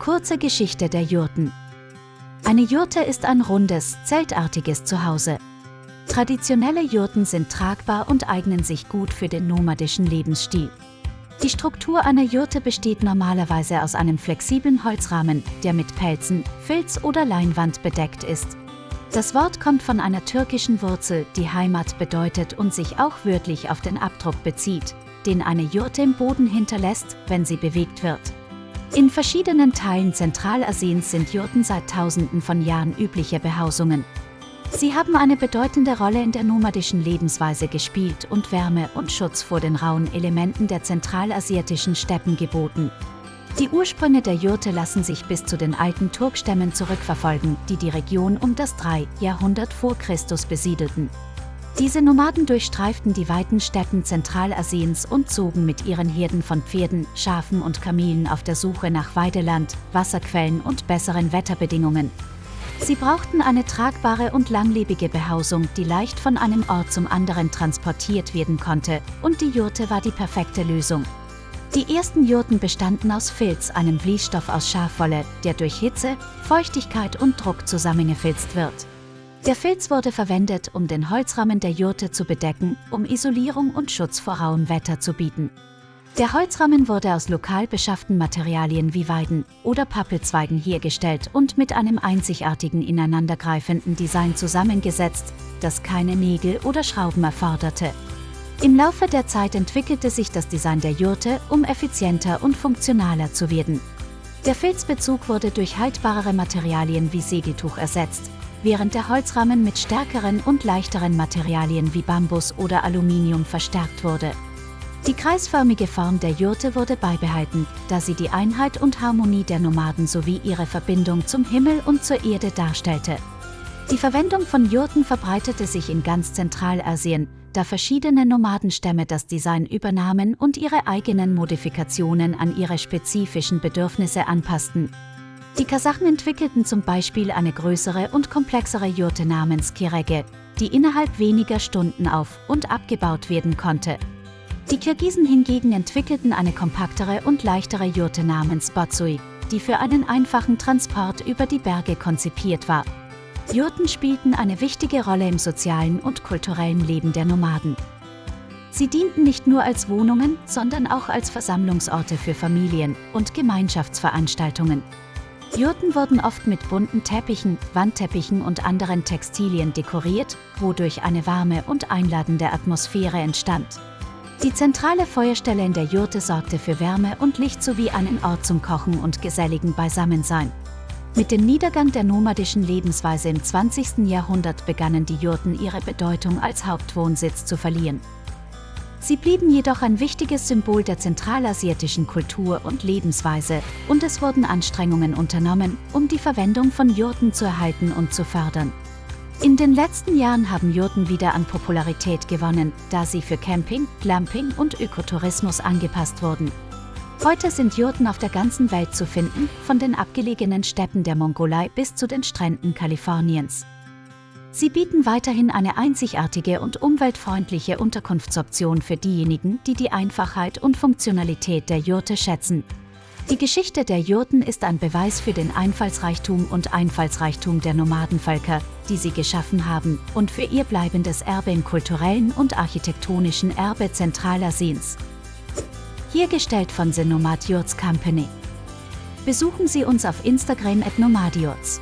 Kurze Geschichte der Jurten. Eine Jurte ist ein rundes, zeltartiges Zuhause. Traditionelle Jurten sind tragbar und eignen sich gut für den nomadischen Lebensstil. Die Struktur einer Jurte besteht normalerweise aus einem flexiblen Holzrahmen, der mit Pelzen, Filz oder Leinwand bedeckt ist. Das Wort kommt von einer türkischen Wurzel, die Heimat bedeutet und sich auch wörtlich auf den Abdruck bezieht, den eine Jurte im Boden hinterlässt, wenn sie bewegt wird. In verschiedenen Teilen Zentralasiens sind Jurten seit Tausenden von Jahren übliche Behausungen. Sie haben eine bedeutende Rolle in der nomadischen Lebensweise gespielt und Wärme und Schutz vor den rauen Elementen der zentralasiatischen Steppen geboten. Die Ursprünge der Jurte lassen sich bis zu den alten Turkstämmen zurückverfolgen, die die Region um das 3. Jahrhundert vor Christus besiedelten. Diese Nomaden durchstreiften die weiten Steppen Zentralasiens und zogen mit ihren Herden von Pferden, Schafen und Kamelen auf der Suche nach Weideland, Wasserquellen und besseren Wetterbedingungen. Sie brauchten eine tragbare und langlebige Behausung, die leicht von einem Ort zum anderen transportiert werden konnte, und die Jurte war die perfekte Lösung. Die ersten Jurten bestanden aus Filz, einem Vliesstoff aus Schafwolle, der durch Hitze, Feuchtigkeit und Druck zusammengefilzt wird. Der Filz wurde verwendet, um den Holzrahmen der Jurte zu bedecken, um Isolierung und Schutz vor rauem Wetter zu bieten. Der Holzrahmen wurde aus lokal beschafften Materialien wie Weiden oder Pappelzweigen hergestellt und mit einem einzigartigen ineinandergreifenden Design zusammengesetzt, das keine Nägel oder Schrauben erforderte. Im Laufe der Zeit entwickelte sich das Design der Jurte, um effizienter und funktionaler zu werden. Der Filzbezug wurde durch haltbarere Materialien wie Segeltuch ersetzt, während der Holzrahmen mit stärkeren und leichteren Materialien wie Bambus oder Aluminium verstärkt wurde. Die kreisförmige Form der Jurte wurde beibehalten, da sie die Einheit und Harmonie der Nomaden sowie ihre Verbindung zum Himmel und zur Erde darstellte. Die Verwendung von Jurten verbreitete sich in ganz Zentralasien, da verschiedene Nomadenstämme das Design übernahmen und ihre eigenen Modifikationen an ihre spezifischen Bedürfnisse anpassten. Die Kasachen entwickelten zum Beispiel eine größere und komplexere Jurte namens Kirege, die innerhalb weniger Stunden auf- und abgebaut werden konnte. Die Kirgisen hingegen entwickelten eine kompaktere und leichtere Jurte namens Batsui, die für einen einfachen Transport über die Berge konzipiert war. Jurten spielten eine wichtige Rolle im sozialen und kulturellen Leben der Nomaden. Sie dienten nicht nur als Wohnungen, sondern auch als Versammlungsorte für Familien und Gemeinschaftsveranstaltungen. Jurten wurden oft mit bunten Teppichen, Wandteppichen und anderen Textilien dekoriert, wodurch eine warme und einladende Atmosphäre entstand. Die zentrale Feuerstelle in der Jurte sorgte für Wärme und Licht sowie einen Ort zum Kochen und geselligen Beisammensein. Mit dem Niedergang der nomadischen Lebensweise im 20. Jahrhundert begannen die Jurten ihre Bedeutung als Hauptwohnsitz zu verlieren. Sie blieben jedoch ein wichtiges Symbol der zentralasiatischen Kultur und Lebensweise und es wurden Anstrengungen unternommen, um die Verwendung von Jurten zu erhalten und zu fördern. In den letzten Jahren haben Jurten wieder an Popularität gewonnen, da sie für Camping, Glamping und Ökotourismus angepasst wurden. Heute sind Jurten auf der ganzen Welt zu finden, von den abgelegenen Steppen der Mongolei bis zu den Stränden Kaliforniens. Sie bieten weiterhin eine einzigartige und umweltfreundliche Unterkunftsoption für diejenigen, die die Einfachheit und Funktionalität der Jurte schätzen. Die Geschichte der Jurten ist ein Beweis für den Einfallsreichtum und Einfallsreichtum der Nomadenvölker, die sie geschaffen haben, und für ihr bleibendes Erbe im kulturellen und architektonischen Erbe Zentralasiens. Hergestellt von The Nomad Yurts Company. Besuchen Sie uns auf Instagram at Nomadiots.